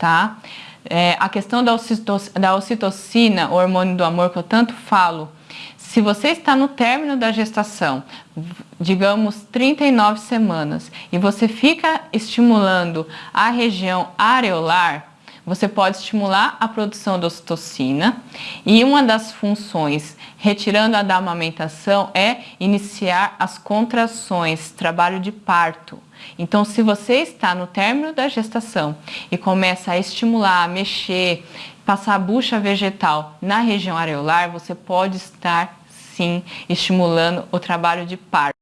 tá? É, a questão da, da ocitocina, o hormônio do amor que eu tanto falo, se você está no término da gestação, digamos 39 semanas, e você fica estimulando a região areolar, você pode estimular a produção da ocitocina e uma das funções, retirando a da amamentação, é iniciar as contrações, trabalho de parto. Então, se você está no término da gestação e começa a estimular, a mexer, passar a bucha vegetal na região areolar, você pode estar sim estimulando o trabalho de parto.